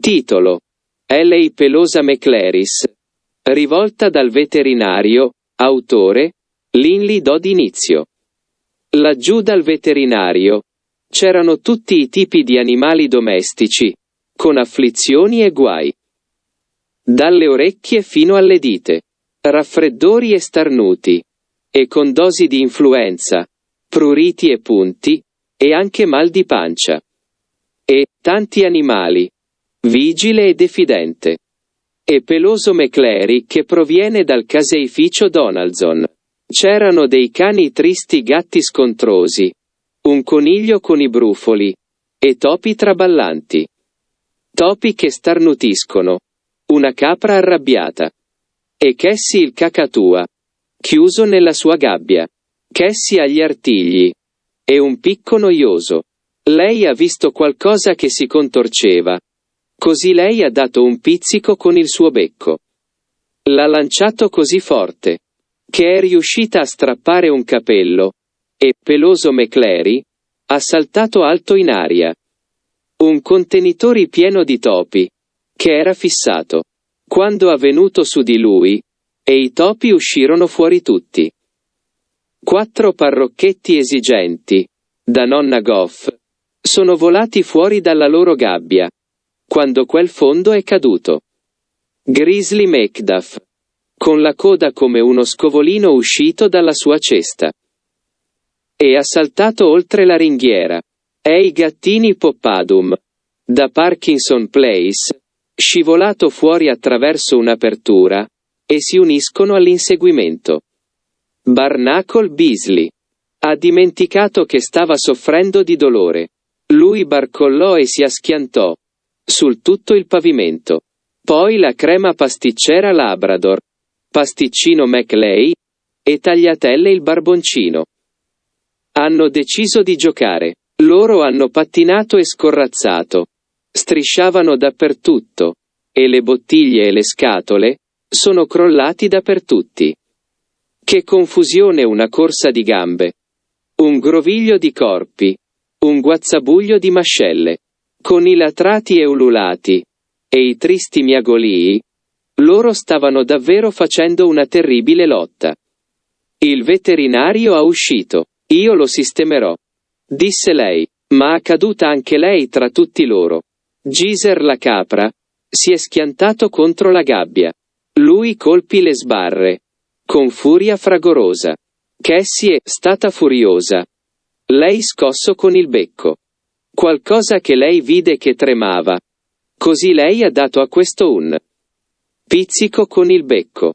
Titolo. L.A. Pelosa McClaris. Rivolta dal veterinario, autore, Linley Dodd inizio. Laggiù dal veterinario. C'erano tutti i tipi di animali domestici, con afflizioni e guai. Dalle orecchie fino alle dita. Raffreddori e starnuti. E con dosi di influenza. Pruriti e punti. E anche mal di pancia. E, tanti animali. Vigile e diffidente. E peloso McClary che proviene dal caseificio Donaldson. C'erano dei cani tristi gatti scontrosi. Un coniglio con i brufoli. E topi traballanti. Topi che starnutiscono. Una capra arrabbiata. E Cassie il cacatua. Chiuso nella sua gabbia. Cassie agli artigli. E un picco noioso. Lei ha visto qualcosa che si contorceva. Così lei ha dato un pizzico con il suo becco. L'ha lanciato così forte. Che è riuscita a strappare un capello. E, peloso McClary, ha saltato alto in aria. Un contenitore pieno di topi. Che era fissato. Quando ha venuto su di lui. E i topi uscirono fuori tutti. Quattro parrocchetti esigenti. Da nonna Goff. Sono volati fuori dalla loro gabbia. Quando quel fondo è caduto. Grizzly Macduff. Con la coda come uno scovolino uscito dalla sua cesta. E ha saltato oltre la ringhiera. È i gattini Poppadum. Da Parkinson Place. Scivolato fuori attraverso un'apertura. E si uniscono all'inseguimento. Barnacle Beasley. Ha dimenticato che stava soffrendo di dolore. Lui barcollò e si aschiantò. Sul tutto il pavimento. Poi la crema pasticcera Labrador. Pasticcino McLay. E tagliatelle il barboncino. Hanno deciso di giocare. Loro hanno pattinato e scorrazzato. Strisciavano dappertutto. E le bottiglie e le scatole sono crollati dappertutti. Che confusione una corsa di gambe. Un groviglio di corpi. Un guazzabuglio di mascelle. Con i latrati e ululati. E i tristi miagolii. Loro stavano davvero facendo una terribile lotta. Il veterinario ha uscito. Io lo sistemerò. Disse lei. Ma è caduta anche lei tra tutti loro. Giser la capra. Si è schiantato contro la gabbia. Lui colpì le sbarre. Con furia fragorosa. Cassie è stata furiosa. Lei scosso con il becco. Qualcosa che lei vide che tremava. Così lei ha dato a questo un pizzico con il becco.